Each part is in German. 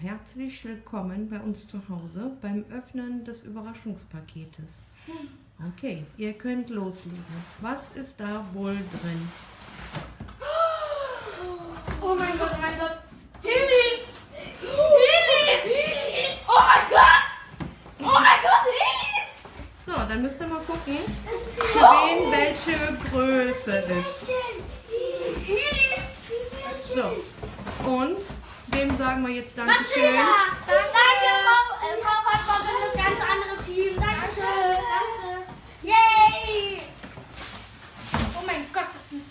herzlich willkommen bei uns zu Hause beim Öffnen des Überraschungspaketes. Okay, ihr könnt loslegen. Was ist da wohl drin? Oh mein Gott, oh mein Gott. Hillis! Hillis! Oh mein Gott! Oh mein Gott, Hillis! So, dann müsst ihr mal gucken, für wen welche Größe ist. Hillis! So, und wem sagen wir jetzt Dankeschön? Matilda! Danke, Frau, äh, Frau Pottbock und das ganze andere Team. Danke. Danke. Yay! Oh mein Gott, das sind...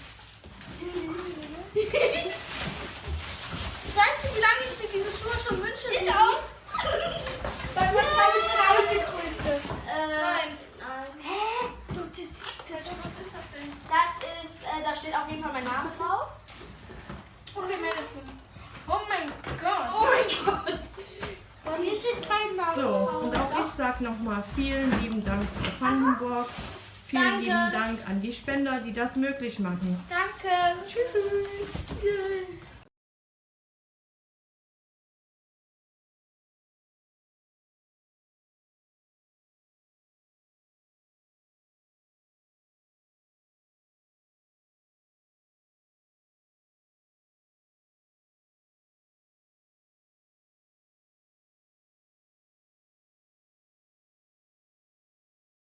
Weißt du, wie lange ich mir diese Schuhe schon wünsche? Ich auch. Was ist das ausgegrößte? Nein. Nein. Hä? Was ist das denn? Das ist, äh, da steht auf jeden Fall mein Name drauf. Okay, Madison. Oh mein Gott. Oh mein Gott. Bei mir steht mein Name So, und auch ich sage nochmal vielen lieben Dank für Vandenburg. Vielen Danke. lieben Dank an die Spender, die das möglich machen. Danke. Tschüss. Tschüss.